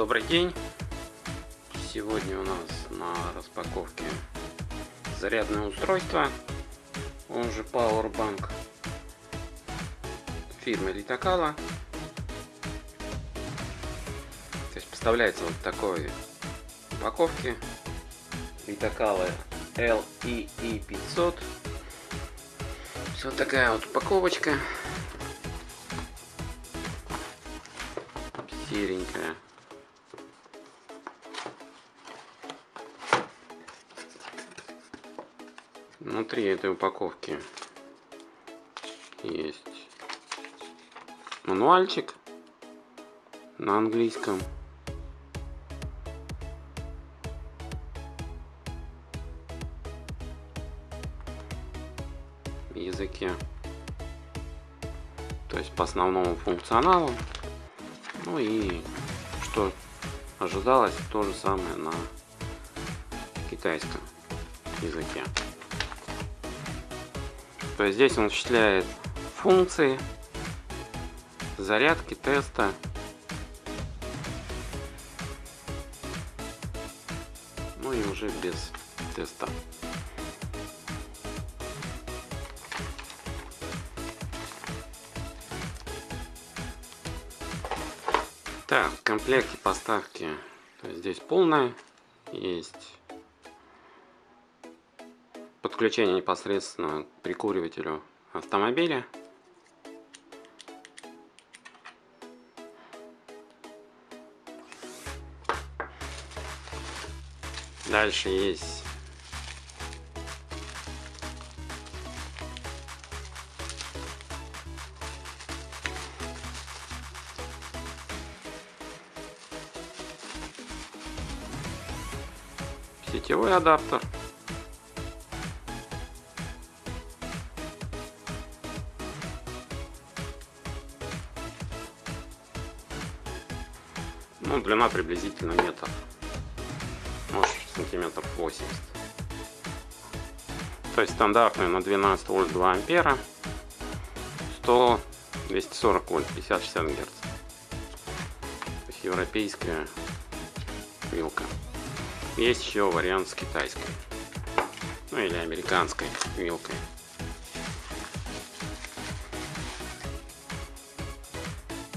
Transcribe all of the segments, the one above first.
Добрый день. Сегодня у нас на распаковке зарядное устройство, он же Powerbank фирмы Литакала. То есть поставляется вот такой упаковке Литакала LEE 500. Вот такая вот упаковочка. серенькая. Внутри этой упаковки есть мануальчик на английском. языке. То есть по основному функционалу ну и что ожидалось, то же самое на китайском языке. То есть здесь он осуществляет функции зарядки, теста. Ну и уже без теста. Так, в комплекте поставки здесь полная. Есть подключение непосредственно к прикуривателю автомобиля. Дальше есть сетевой адаптер. Ну, длина приблизительно метр. Может, сантиметров 80. То есть стандартная на 12 вольт 2 ампера. 100 240 вольт 50-60 герц. То есть европейская вилка. Есть еще вариант с китайской. Ну или американской вилкой.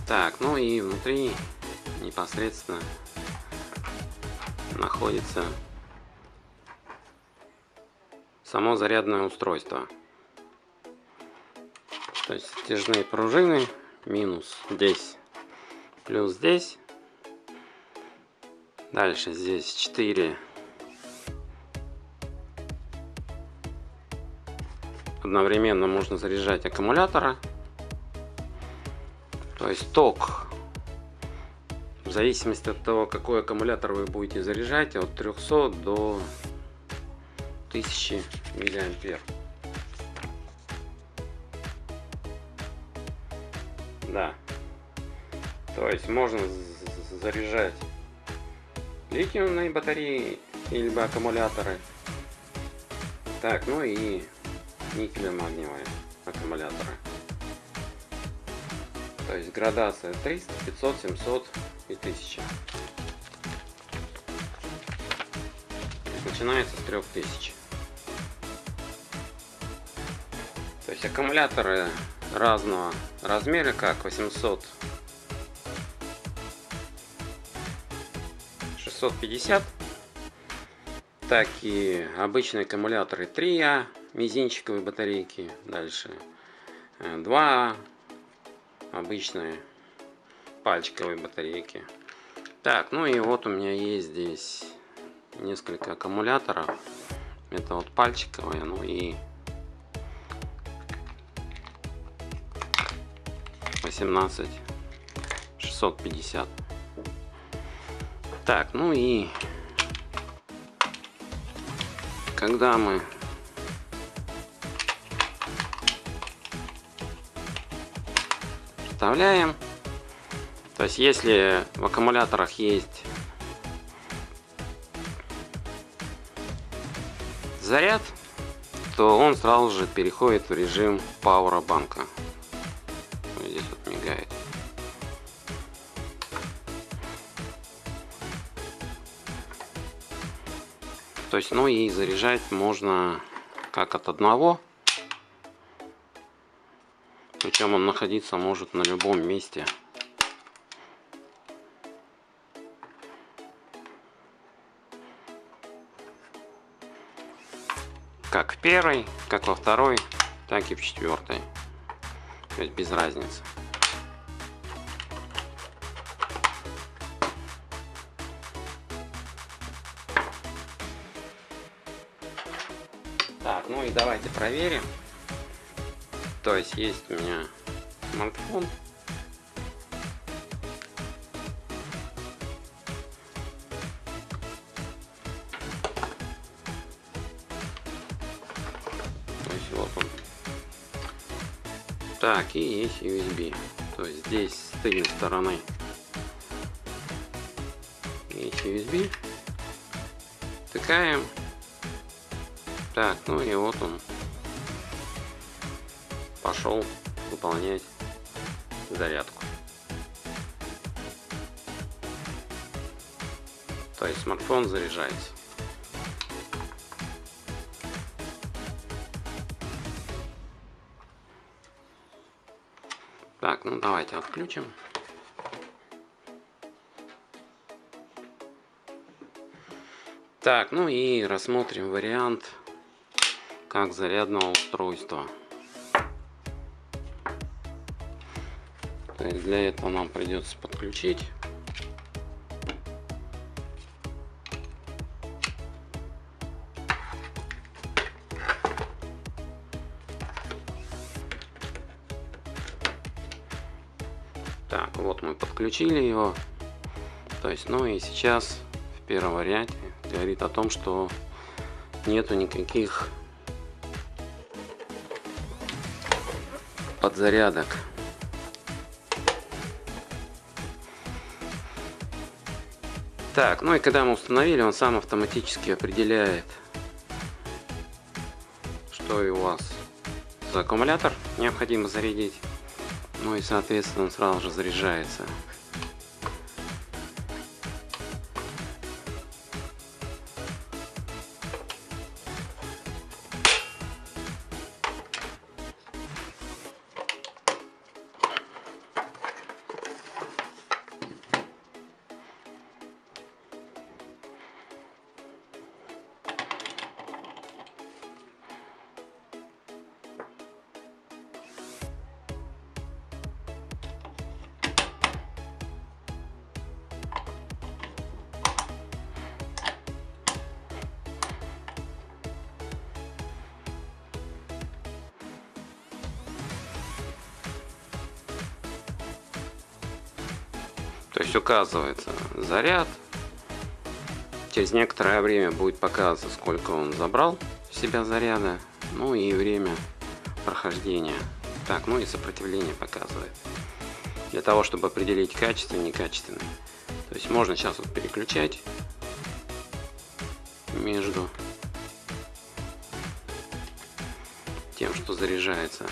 Так, ну и внутри непосредственно находится само зарядное устройство. То есть стяжные пружины минус здесь, плюс здесь Дальше здесь 4 одновременно можно заряжать аккумулятора. То есть ток в зависимости от того, какой аккумулятор вы будете заряжать, от 300 до 1000 миллиампер. Да. То есть можно заряжать литиумные батареи или аккумуляторы. Так, ну и никель-магниевые аккумуляторы. То есть градация 300, 500, 700 и 1000. Начинается с 3000. То есть аккумуляторы разного размера, как 800 650 так и обычные аккумуляторы 3А мизинчиковые батарейки дальше 2А обычные пальчиковые батарейки. Так ну и вот у меня есть здесь несколько аккумуляторов. Это вот пальчиковые ну и 18 650 так, ну и когда мы вставляем, то есть если в аккумуляторах есть заряд, то он сразу же переходит в режим пауэрбанка. Вот здесь вот мигает. То есть, ну и заряжать можно как от одного. Причем он находиться может на любом месте. Первой, как во второй, так и в четвертой. То есть без разницы. Так, ну и давайте проверим. То есть есть у меня смартфон. Он. Так, и есть USB. То есть здесь с тыльной стороны есть USB. Тыкаем так, ну и вот он пошел выполнять зарядку. То есть смартфон заряжается. Так, ну давайте отключим. Так, ну и рассмотрим вариант как зарядного устройства. То есть для этого нам придется подключить подключили его. То есть, ну и сейчас в первом варианте говорит о том, что нету никаких подзарядок. Так, ну и когда мы установили, он сам автоматически определяет, что у вас за аккумулятор необходимо зарядить. Ну и соответственно он сразу же заряжается. То есть указывается заряд. Через некоторое время будет показываться, сколько он забрал в себя заряда. Ну и время прохождения. Так, ну и сопротивление показывает. Для того, чтобы определить качественный и некачественный. То есть можно сейчас вот переключать между тем, что заряжается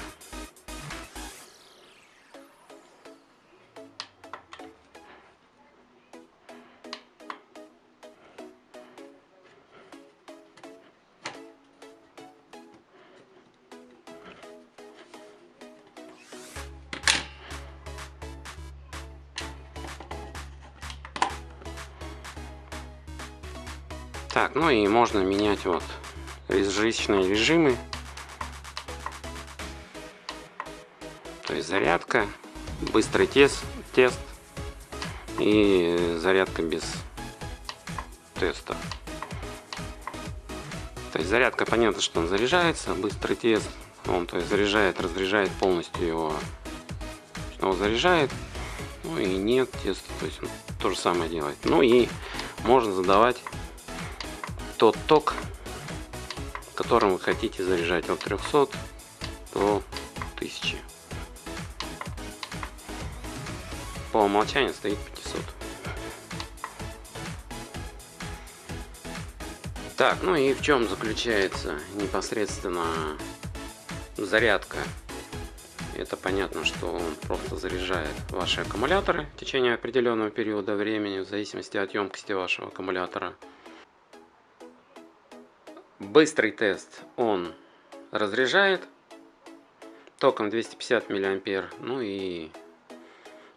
Так, ну и можно менять вот различные режимы. То есть зарядка, быстрый тест, тест и зарядка без теста. То есть зарядка, понятно, что он заряжается, быстрый тест, он то есть заряжает, разряжает полностью его, снова заряжает, ну и нет теста, то есть он то же самое делает. Ну и можно задавать тот ток, которым вы хотите заряжать от 300 до 1000. По умолчанию стоит 500. Так, ну и в чем заключается непосредственно зарядка? Это понятно, что он просто заряжает ваши аккумуляторы в течение определенного периода времени, в зависимости от емкости вашего аккумулятора. Быстрый тест. Он разряжает током 250 миллиампер. Ну и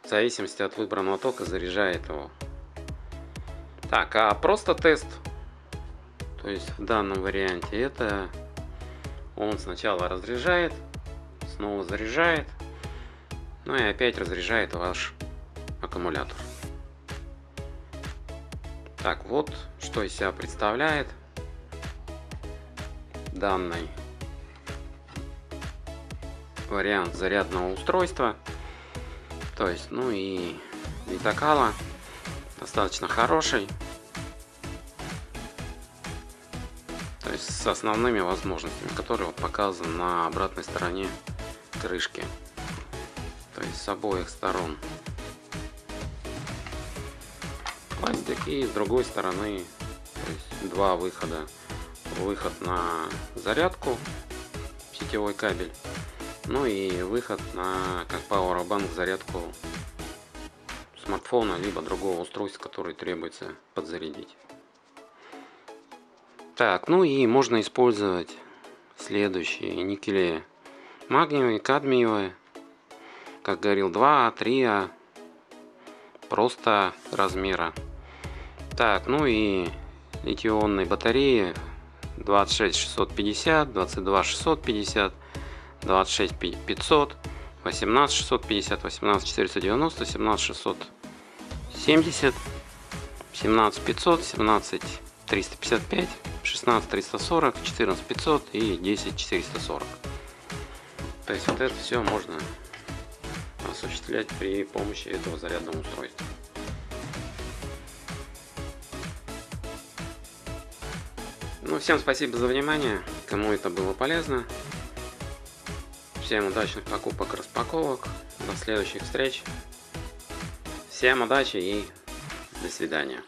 в зависимости от выбранного тока заряжает его. Так, а просто тест, то есть в данном варианте, это он сначала разряжает, снова заряжает, ну и опять разряжает ваш аккумулятор. Так, вот что из себя представляет данный вариант зарядного устройства. То есть, ну и витакала достаточно хороший. То есть с основными возможностями, которые показаны на обратной стороне крышки. То есть с обоих сторон пластик и с другой стороны то есть два выхода. Выход на зарядку, сетевой кабель ну и выход на как Powerbank зарядку смартфона, либо другого устройства, который требуется подзарядить. Так, ну и можно использовать следующие никели магниевые, кадмиевые, как говорил 2А, 3А, просто размера. Так, ну и литионные батареи 26 650, 22 650, 26 500, 18 650, 18 490, 17 670, 17 500, 17 355, 16 340, 14 500 и 10 440. То есть вот это все можно осуществлять при помощи этого зарядного устройства. Ну, всем спасибо за внимание, кому это было полезно. Всем удачных покупок, распаковок. До следующих встреч. Всем удачи и до свидания.